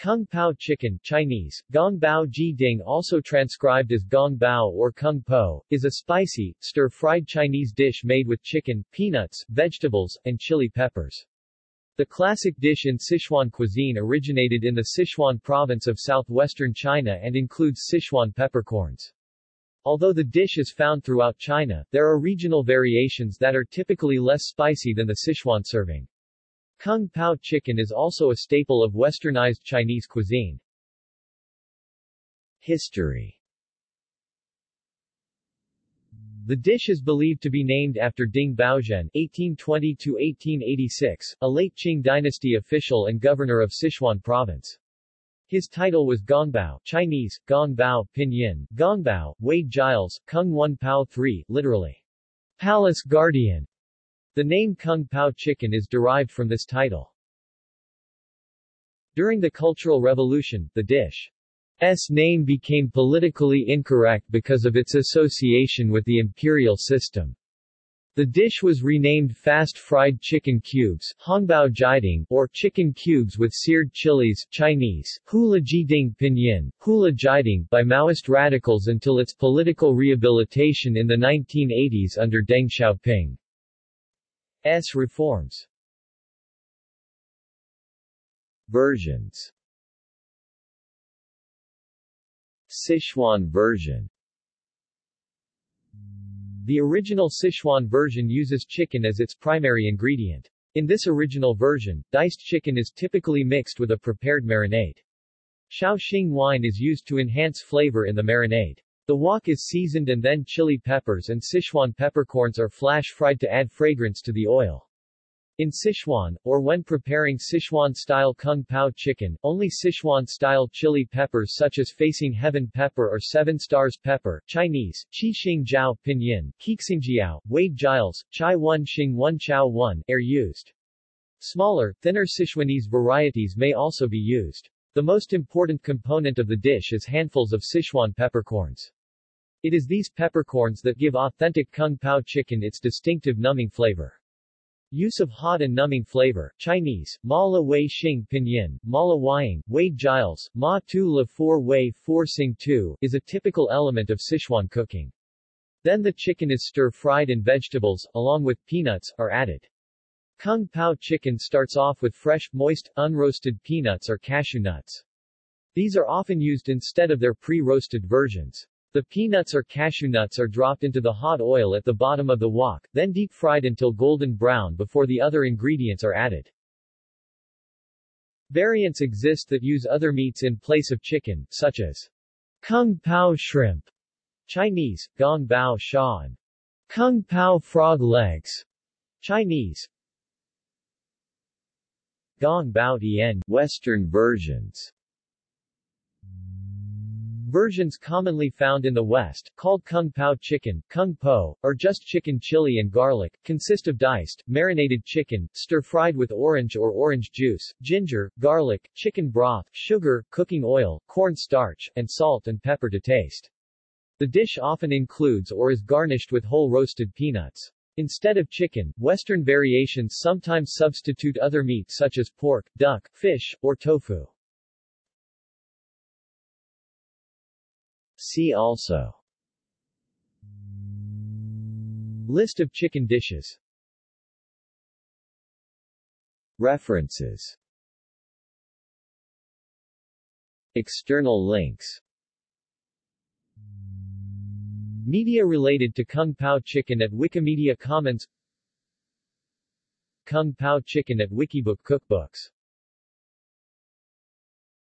Kung Pao chicken Chinese, Gong Bao Ji Ding also transcribed as Gong Bao or Kung Po, is a spicy, stir-fried Chinese dish made with chicken, peanuts, vegetables, and chili peppers. The classic dish in Sichuan cuisine originated in the Sichuan province of southwestern China and includes Sichuan peppercorns. Although the dish is found throughout China, there are regional variations that are typically less spicy than the Sichuan serving. Kung Pao chicken is also a staple of westernized Chinese cuisine. History The dish is believed to be named after Ding Baozhen (1820–1886), a late Qing dynasty official and governor of Sichuan province. His title was Gongbao Chinese, Gongbao, Pinyin, Gongbao, Wade Giles, Kung Wan Pao III, literally, Palace Guardian. The name Kung Pao chicken is derived from this title. During the Cultural Revolution, the dish's name became politically incorrect because of its association with the imperial system. The dish was renamed Fast Fried Chicken Cubes Hongbao Jiding, or Chicken Cubes with Seared Chilies Chinese, Hula Jiding Pinyin, Hula Jiding by Maoist radicals until its political rehabilitation in the 1980s under Deng Xiaoping. S. reforms Versions Sichuan version The original Sichuan version uses chicken as its primary ingredient. In this original version, diced chicken is typically mixed with a prepared marinade. Shaoxing wine is used to enhance flavor in the marinade. The wok is seasoned and then chili peppers and Sichuan peppercorns are flash-fried to add fragrance to the oil. In Sichuan, or when preparing Sichuan-style Kung Pao chicken, only Sichuan-style chili peppers such as Facing Heaven pepper or Seven Stars pepper Chinese, Qi Xing Jiao Pinyin, Kixingjiao, Wade Giles, Chai Wan Xing Wan Chao Wan, are used. Smaller, thinner Sichuanese varieties may also be used. The most important component of the dish is handfuls of Sichuan peppercorns. It is these peppercorns that give authentic Kung Pao chicken its distinctive numbing flavor. Use of hot and numbing flavor, Chinese, Ma La Wei Xing Pinyin, Ma La Waiing, Wade Giles, Ma Tu La Four Wei Four Sing Tu, is a typical element of Sichuan cooking. Then the chicken is stir-fried and vegetables, along with peanuts, are added. Kung Pao chicken starts off with fresh, moist, unroasted peanuts or cashew nuts. These are often used instead of their pre-roasted versions. The peanuts or cashew nuts are dropped into the hot oil at the bottom of the wok, then deep fried until golden brown before the other ingredients are added. Variants exist that use other meats in place of chicken, such as Kung Pao shrimp, Chinese, Gong Bao Shan, Kung Pao frog legs, Chinese, Gong Bao Dian, Western versions Versions commonly found in the West, called Kung Pao chicken, Kung Po, or just chicken chili and garlic, consist of diced, marinated chicken, stir-fried with orange or orange juice, ginger, garlic, chicken broth, sugar, cooking oil, corn starch, and salt and pepper to taste. The dish often includes or is garnished with whole roasted peanuts. Instead of chicken, Western variations sometimes substitute other meats such as pork, duck, fish, or tofu. See also. List of chicken dishes. References. External links. Media related to Kung Pao chicken at Wikimedia Commons. Kung Pao chicken at Wikibook Cookbooks